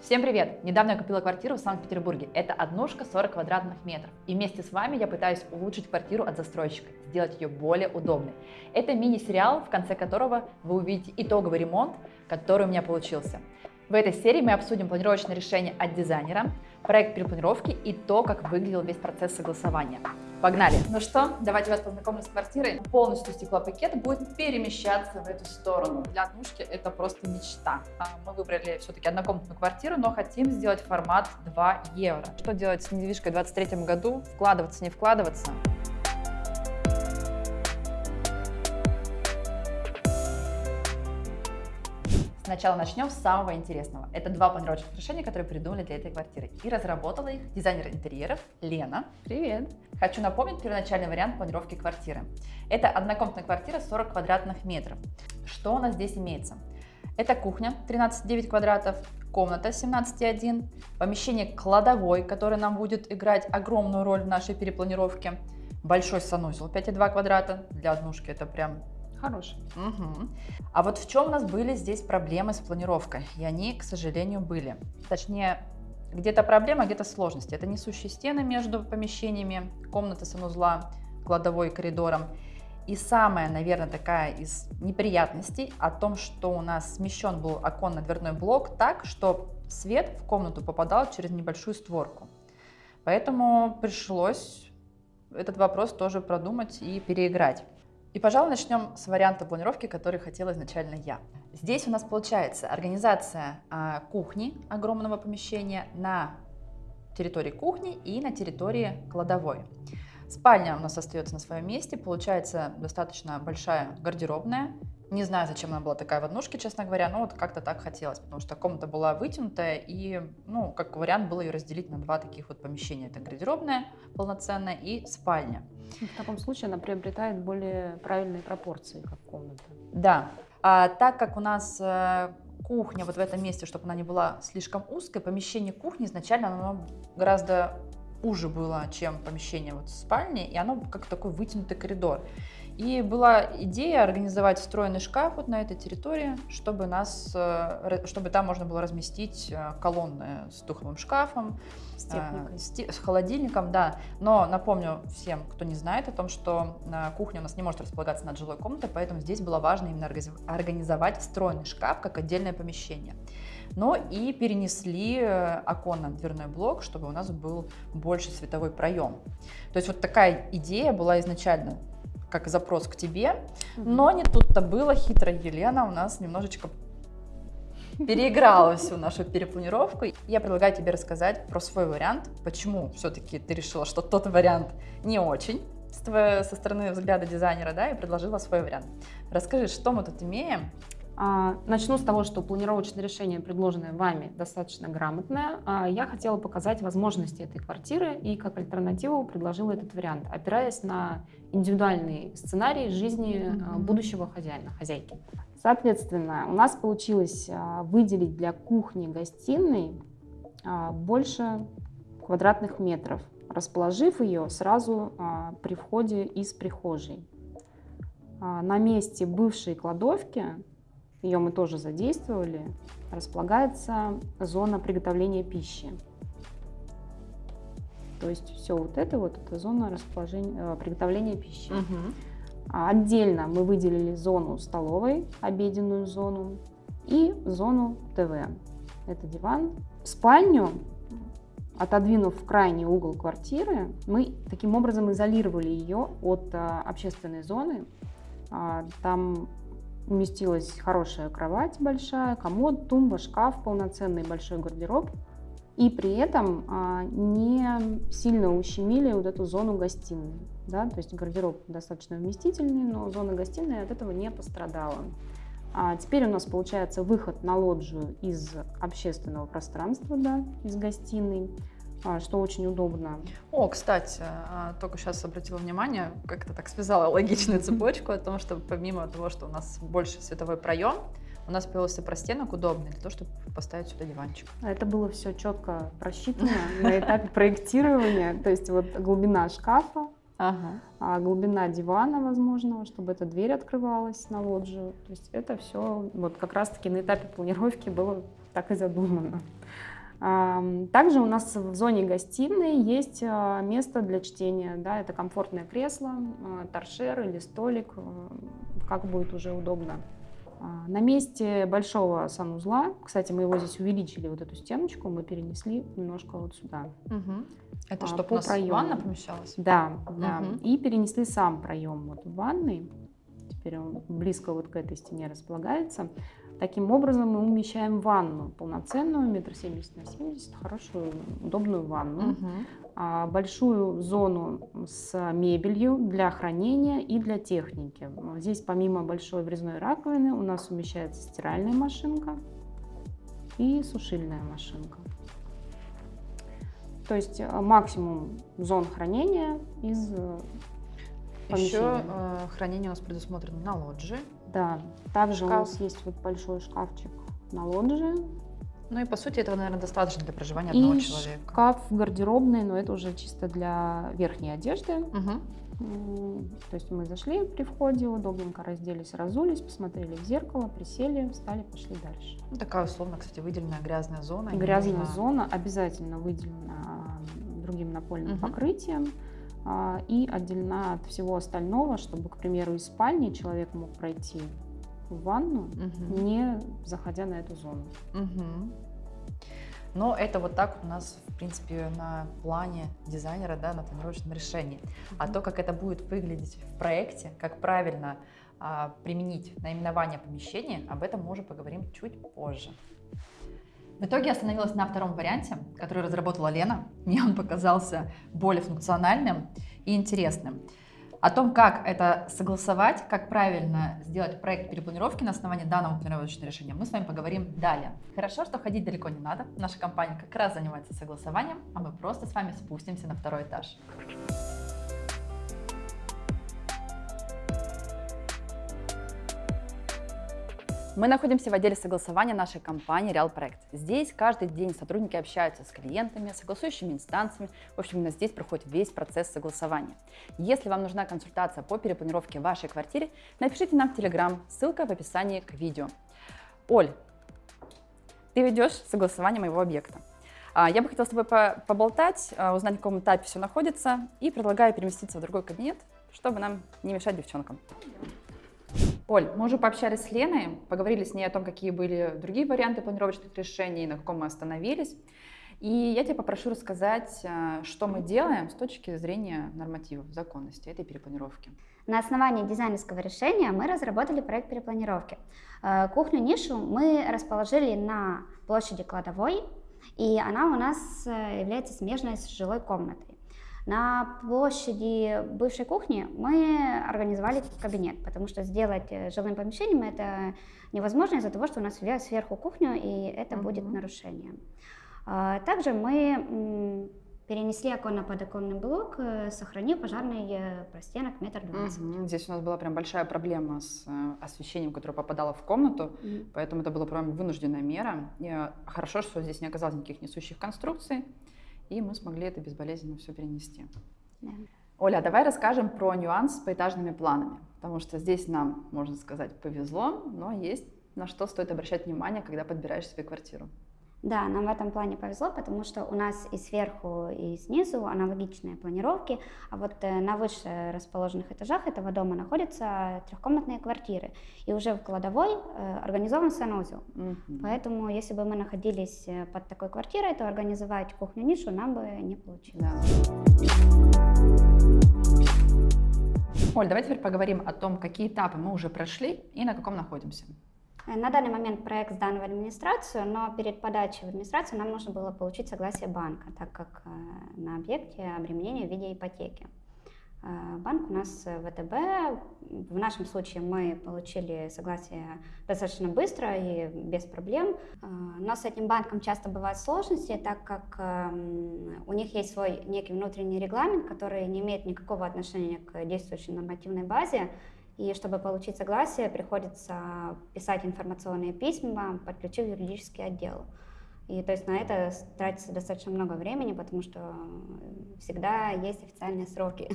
Всем привет! Недавно я купила квартиру в Санкт-Петербурге. Это однушка 40 квадратных метров. И вместе с вами я пытаюсь улучшить квартиру от застройщика, сделать ее более удобной. Это мини-сериал, в конце которого вы увидите итоговый ремонт, который у меня получился. В этой серии мы обсудим планировочное решение от дизайнера, проект перепланировки и то, как выглядел весь процесс согласования. Погнали! Ну что, давайте вас познакомлю с квартирой. Полностью стеклопакет будет перемещаться в эту сторону. Для однушки это просто мечта. А, мы выбрали все-таки однокомнатную квартиру, но хотим сделать формат 2 евро. Что делать с недвижкой в 2023 году? Вкладываться, не вкладываться? Сначала начнем с самого интересного. Это два планировочных решения, которые придумали для этой квартиры. И разработала их дизайнер интерьеров Лена. Привет! Хочу напомнить первоначальный вариант планировки квартиры. Это однокомнатная квартира 40 квадратных метров. Что у нас здесь имеется? Это кухня 13,9 квадратов, комната 17,1, помещение кладовой, которое нам будет играть огромную роль в нашей перепланировке, большой санузел 5,2 квадрата, для однушки это прям Хороший. Угу. А вот в чем у нас были здесь проблемы с планировкой? И они, к сожалению, были. Точнее, где-то проблема, где-то сложности. Это несущие стены между помещениями, комната санузла, кладовой коридором. И самая, наверное, такая из неприятностей о том, что у нас смещен был оконно-дверной блок так, что свет в комнату попадал через небольшую створку. Поэтому пришлось этот вопрос тоже продумать и переиграть. И, пожалуй, начнем с варианта планировки, который хотела изначально я. Здесь у нас получается организация а, кухни огромного помещения на территории кухни и на территории кладовой. Спальня у нас остается на своем месте, получается достаточно большая гардеробная, не знаю, зачем она была такая в однушке, честно говоря, но вот как-то так хотелось, потому что комната была вытянутая, и, ну, как вариант было ее разделить на два таких вот помещения. Это гардеробная полноценная и спальня. В таком случае она приобретает более правильные пропорции, как комната. Да. А так как у нас э, кухня вот в этом месте, чтобы она не была слишком узкой, помещение кухни изначально оно гораздо уже было, чем помещение вот спальни, и оно как такой вытянутый коридор. И была идея организовать встроенный шкаф вот на этой территории, чтобы, нас, э, чтобы там можно было разместить э, колонны с духовым шкафом, с, техникой. Э, с, с холодильником, да. Но напомню всем, кто не знает о том, что кухня у нас не может располагаться над жилой комнатой, поэтому здесь было важно именно организовать встроенный шкаф как отдельное помещение но и перенесли оконно-дверной блок, чтобы у нас был больше световой проем. То есть вот такая идея была изначально как запрос к тебе, но не тут-то было, хитрая Елена у нас немножечко переиграла всю нашу перепланировку. Я предлагаю тебе рассказать про свой вариант, почему все-таки ты решила, что тот вариант не очень со стороны взгляда дизайнера, да, и предложила свой вариант. Расскажи, что мы тут имеем, начну с того, что планировочное решение, предложенное вами, достаточно грамотное. А, я хотела показать возможности этой квартиры и как альтернативу предложила этот вариант, опираясь на индивидуальный сценарий жизни а, будущего хозяина, хозяйки. Соответственно, у нас получилось выделить для кухни-гостиной больше квадратных метров, расположив ее сразу при входе из прихожей. На месте бывшей кладовки ее мы тоже задействовали, располагается зона приготовления пищи. То есть все вот это вот, это зона расположения, э, приготовления пищи. Угу. Отдельно мы выделили зону столовой, обеденную зону и зону ТВ. Это диван. Спальню, отодвинув в крайний угол квартиры, мы таким образом изолировали ее от а, общественной зоны. А, там уместилась хорошая кровать большая, комод, тумба, шкаф, полноценный большой гардероб. И при этом а, не сильно ущемили вот эту зону гостиной. Да? То есть гардероб достаточно вместительный, но зона гостиной от этого не пострадала. А теперь у нас получается выход на лоджию из общественного пространства, да, из гостиной. А, что очень удобно. О, кстати, а, только сейчас обратила внимание, как-то так связала логичную цепочку о том, что помимо того, что у нас больше световой проем, у нас появился простенок удобный для того, чтобы поставить сюда диванчик. А это было все четко просчитано на этапе проектирования, то есть вот глубина шкафа, Ага. А глубина дивана возможного, чтобы эта дверь открывалась на лоджию. То есть это все вот как раз-таки на этапе планировки было так и задумано. Также у нас в зоне гостиной есть а, место для чтения. Да, это комфортное кресло, а, торшер или столик, а, как будет уже удобно. На месте большого санузла, кстати, мы его здесь увеличили, вот эту стеночку, мы перенесли немножко вот сюда. Угу. Это а, чтобы у нас проему. ванна помещалась? Да, да. Угу. И перенесли сам проем вот в ванной. Теперь он близко вот к этой стене располагается. Таким образом мы умещаем ванну полноценную, метр семьдесят на семьдесят, хорошую, удобную ванну, угу. большую зону с мебелью для хранения и для техники. Здесь помимо большой врезной раковины у нас умещается стиральная машинка и сушильная машинка. То есть э, максимум зон хранения из э, Еще э, хранение у нас предусмотрено на лоджии. Да, также Шкаф. у нас есть вот большой шкафчик на лоджии. Ну и по сути этого, наверное, достаточно для проживания одного и человека. шкаф гардеробный, но это уже чисто для верхней одежды. Угу. То есть мы зашли при входе, удобненько разделись, разулись, посмотрели в зеркало, присели, встали, пошли дальше. Ну, такая условно, кстати, выделенная грязная зона. Грязная нужно... зона обязательно выделена другим напольным угу. покрытием. А, и отделена от всего остального, чтобы, к примеру, из спальни человек мог пройти в ванну, угу. не заходя на эту зону. Угу. Но это вот так у нас, в принципе, на плане дизайнера, да, на планировочном решении. Mm-hmm. А то, как это будет выглядеть в проекте, как правильно а, применить наименование помещения, об этом мы уже поговорим чуть позже. В итоге остановилась на втором варианте, который разработала Лена. Мне он показался более функциональным и интересным. О том, как это согласовать, как правильно сделать проект перепланировки на основании данного планировочного решения, мы с вами поговорим далее. Хорошо, что ходить далеко не надо. Наша компания как раз занимается согласованием, а мы просто с вами спустимся на второй этаж. Мы находимся в отделе согласования нашей компании Real. Здесь каждый день сотрудники общаются с клиентами, согласующими инстанциями. В общем, именно здесь проходит весь процесс согласования. Если вам нужна консультация по перепланировке вашей квартиры, напишите нам в Telegram, ссылка в описании к видео. Оль, ты ведешь согласование моего объекта. А, я бы хотела с тобой поболтать, а, узнать, на каком этапе все находится, и предлагаю переместиться в другой кабинет, чтобы нам не мешать девчонкам. Оль, мы уже пообщались с Леной, поговорили с ней о том, какие были другие варианты планировочных решений, на каком мы остановились. И я тебя попрошу рассказать, э, что мы делаем с точки зрения нормативов, законности этой перепланировки. На основании дизайнерского решения мы разработали проект перепланировки. Э, кухню-нишу мы расположили на площади кладовой, и она у нас э, является смежной с жилой комнатой. На площади бывшей кухни мы организовали кабинет, потому что сделать э, жилым помещением это невозможно из-за того, что у нас сверху кухню, и это uh-huh. будет нарушением. А, также мы перенесли оконно-подоконный блок, э, сохранив пожарный э, простенок метр двадцать. Угу. Здесь у нас была прям большая проблема с освещением, которое попадало в комнату, угу. поэтому это была прям вынужденная мера. И хорошо, что здесь не оказалось никаких несущих конструкций и мы смогли это безболезненно все перенести. Да. Оля, давай расскажем про нюанс с поэтажными планами, потому что здесь нам, можно сказать, повезло, но есть на что стоит обращать внимание, когда подбираешь себе квартиру. Да, нам в этом плане повезло, потому что у нас и сверху, и снизу аналогичные планировки, а вот э, на выше расположенных этажах этого дома находятся трехкомнатные квартиры, и уже в кладовой э, организован санузел. Угу. Поэтому, если бы мы находились э, под такой квартирой, то организовать кухню-нишу нам бы не получилось. Да. Оль, давай теперь поговорим о том, какие этапы мы уже прошли и на каком находимся. Э, на данный момент проект сдан в администрацию, но перед подачей в администрацию нам нужно было получить согласие банка, так как э, на объекте обременение в виде ипотеки. Э, банк у нас ВТБ. В нашем случае мы получили согласие достаточно быстро и без проблем. Но с этим банком часто бывают сложности, так как эм, у них есть свой некий внутренний регламент, который не имеет никакого отношения к действующей нормативной базе. И чтобы получить согласие, приходится писать информационные письма, подключив юридический отдел. И то есть на это тратится достаточно много времени, потому что всегда есть официальные сроки.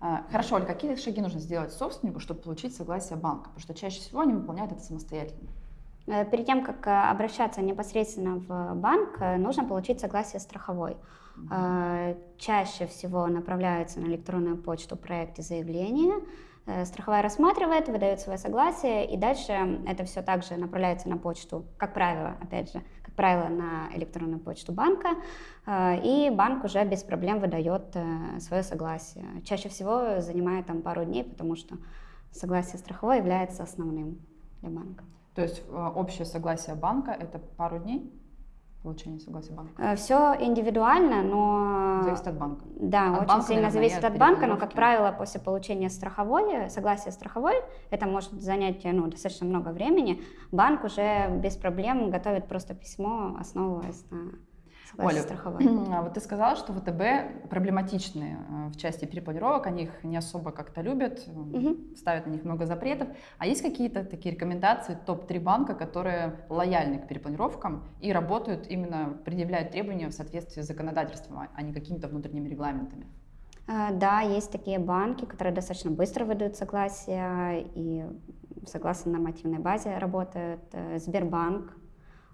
А, хорошо, Оль, какие шаги нужно сделать собственнику, чтобы получить согласие банка? Потому что чаще всего они выполняют это самостоятельно. Э, перед тем, как э, обращаться непосредственно в банк, э, нужно получить согласие страховой. Чаще всего направляется на электронную почту проект и заявление. Страховая рассматривает, выдает свое согласие, и дальше это все также направляется на почту, как правило, опять же, как правило, на электронную почту банка, и банк уже без проблем выдает свое согласие. Чаще всего занимает там пару дней, потому что согласие страховой является основным для банка. То есть э, общее согласие банка – это пару дней? Получение согласия банка? Э, Все индивидуально, но... Зависит от банка. Да, от очень банка, сильно наверное, зависит от от банка, но, как правило, после получения страховой, согласия страховой, это может занять ну, достаточно много времени, банк уже без проблем готовит просто письмо, основываясь на Оля, а вот ты сказала, что ВТБ проблематичные э, в части перепланировок, они их не особо как-то любят, угу. ставят на них много запретов. А есть какие-то такие рекомендации, топ-3 банка, которые лояльны к перепланировкам и работают именно, предъявляют требования в соответствии с законодательством, а не какими-то внутренними регламентами? А, да, есть такие банки, которые достаточно быстро выдают согласие и согласно нормативной базе работают. Э, Сбербанк, а,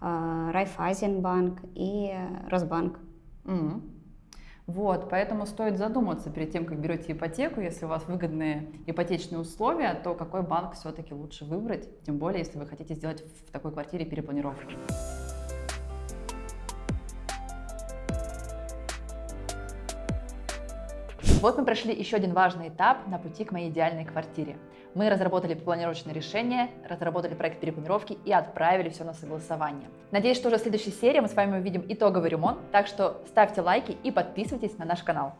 Райфайзенбанк и Росбанк. Mm. Вот, поэтому стоит задуматься перед тем, как берете ипотеку, если у вас выгодные ипотечные условия, то какой банк все-таки лучше выбрать, тем более, если вы хотите сделать в такой квартире перепланировку. Вот мы прошли еще один важный этап на пути к моей идеальной квартире. Мы разработали планировочное решение, разработали проект перепланировки и отправили все на согласование. Надеюсь, что уже в следующей серии мы с вами увидим итоговый ремонт, так что ставьте лайки и подписывайтесь на наш канал.